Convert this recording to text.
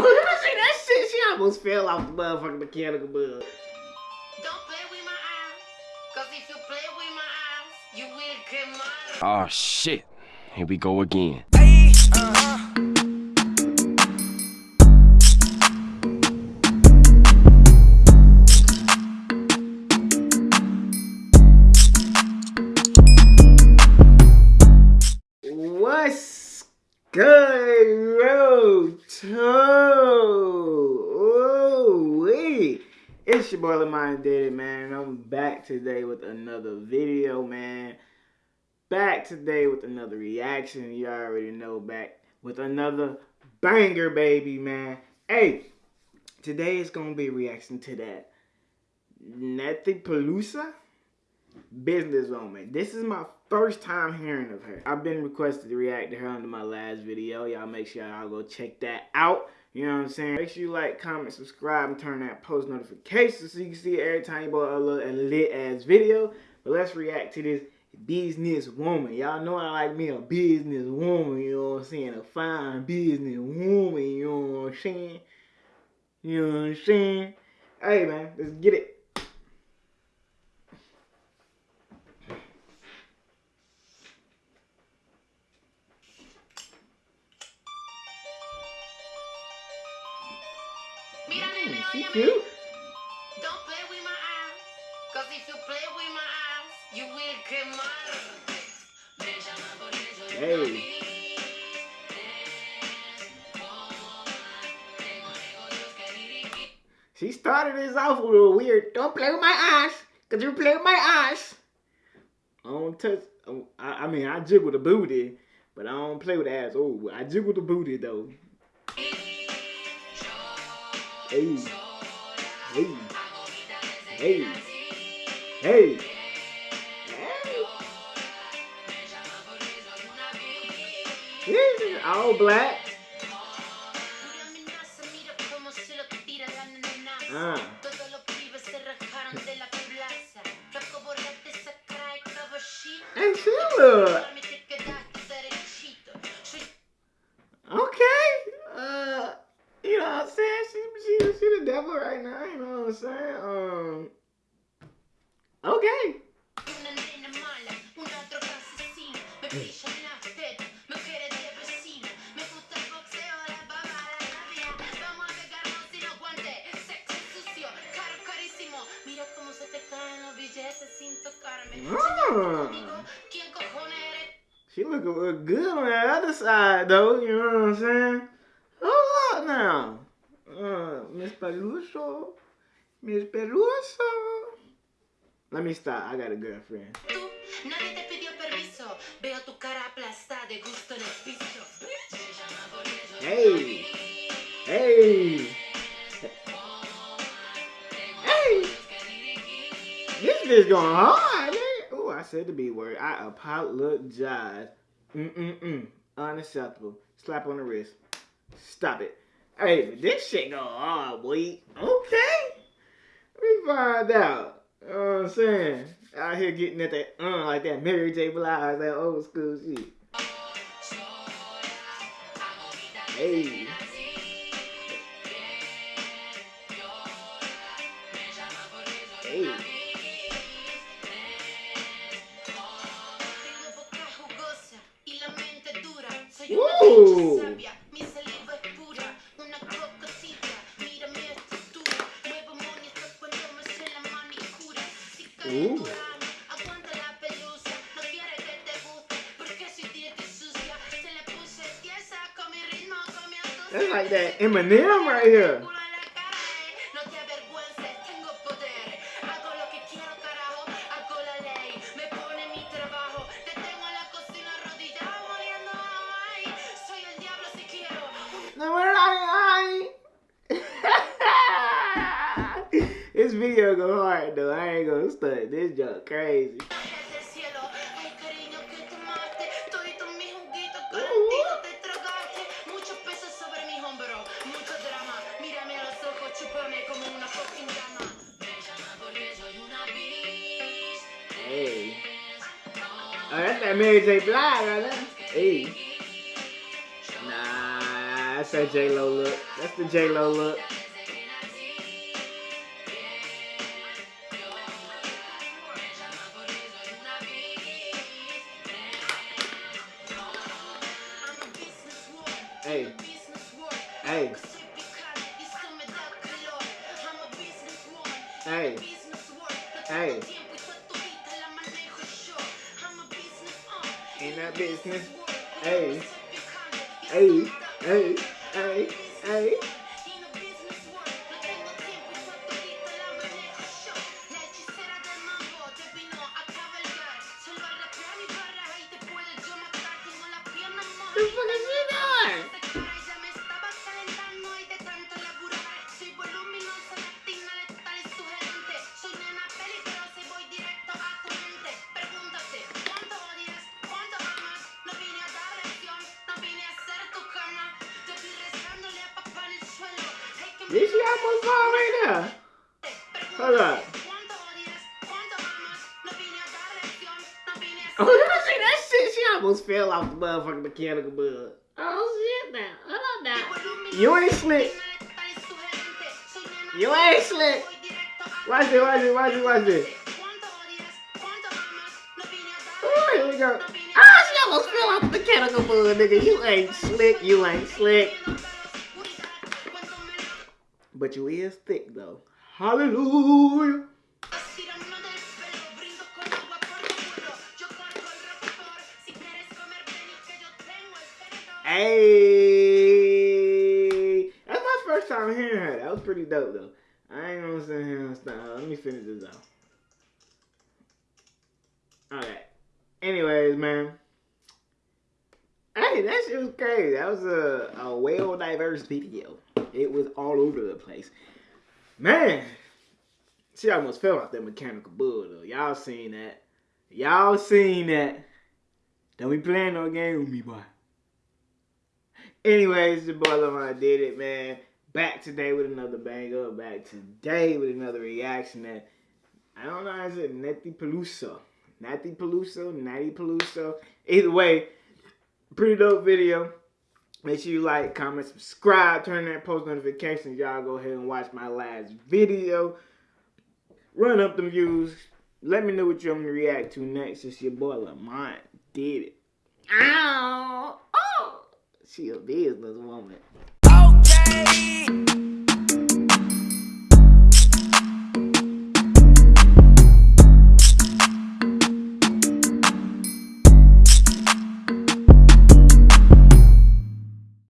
Oh, let see that shit. She almost fell off the motherfucking mechanical bug. Don't play with my eyes. Cause if you play with my eyes, you will get mad. Oh shit. Here we go again. What's uh-huh. Good, road oh, oh, wait. It's your boy Lamont Daddy, man. I'm back today with another video, man. Back today with another reaction. You already know, back with another banger, baby, man. Hey, today is gonna be a reaction to that Nettie Pelusa businesswoman. This is my first time hearing of her. I've been requested to react to her under my last video. Y'all make sure y'all go check that out. You know what I'm saying? Make sure you like, comment, subscribe, and turn that post notifications so you can see every time you upload a lit ass video. But let's react to this business woman. Y'all know I like me a business woman, you know what I'm saying? A fine business woman, you know what I'm saying? You know what I'm saying? Hey man, let's get it. Mm, she cute. Don't play with my eyes. Cause if you play with my eyes, you will get mad. Me llama por eso yo Hey. no vi. Tengo negocios que dirigir. She started this off with a weird, don't play with my eyes, cause you play with my eyes. I don't touch, I, I mean, I jiggle the booty, but I don't play with the ass. Oh, I jiggle the booty though. Hey, hey, hey, hey. Hey. All black. Mira cómo se lo tira la nena. Ah. Todos los pibes caen los billetes sin tocarme. Ah. Conmigo, ¿Quién cojones eres? She look a little good on the other side, though. You know what I'm saying? Hold up now. Uh, Miss Peluso. Miss Peluso. Let me stop. I got a girlfriend. Nadie te pidió permiso. Veo tu cara aplastada de gusto en el piso. Hey. Hey. Hey. This bitch going hard. Oh, I said the B word. I apologize. Mm-mm-mm. Unacceptable. Slap on the wrist. Stop it. Hey, this shit go hard, boy. Okay. Me find out. You know what I'm saying? Out here getting at that, uh, like that Mary J. Blige, that old school shit. Hey. Diablo si quiero. No, we're not. this video go hard though. I ain't gonna stunt. This junk crazy. That Mary J. Blige right. Hey. Nah, that's that J Lo look. That's the J Lo look. Hey, hey, hey, hey. That business. Hey, hey, hey, hey, hey. She almost fall right there? Hold up. Oh, you see that shit? She almost fell off the motherfucking mechanical bud. Oh shit now. Hold on now. You ain't slick. You ain't slick. Watch it, watch it, watch it, watch it. Oh, here we go. Ah, she almost fell off the mechanical bud, nigga. You ain't slick, you ain't slick. But you is thick though. Hallelujah. Hey, that's my first time hearing her. That was pretty dope though. I ain't gonna sit here and stop. Let me finish this out. Alright. Anyways, man. That shit was crazy. That was a, a well diverse video. It was all over the place. Man, she almost fell off that mechanical bull though. Y'all seen that. Y'all seen that. Don't be playing no game with me, boy. Anyways, the boy Lamar did it, man. Back today with another banger. Back today with another reaction that I don't know how to say. Netty Peluso. Natty Peluso, Natty Peluso. Either way, pretty dope video. Make sure you like, comment, subscribe, turn that post notifications. Y'all go ahead and watch my last video. Run up the views. Let me know what you want me to react to next. It's your boy Lamont did it. Ow! Oh! She a business woman. Okay.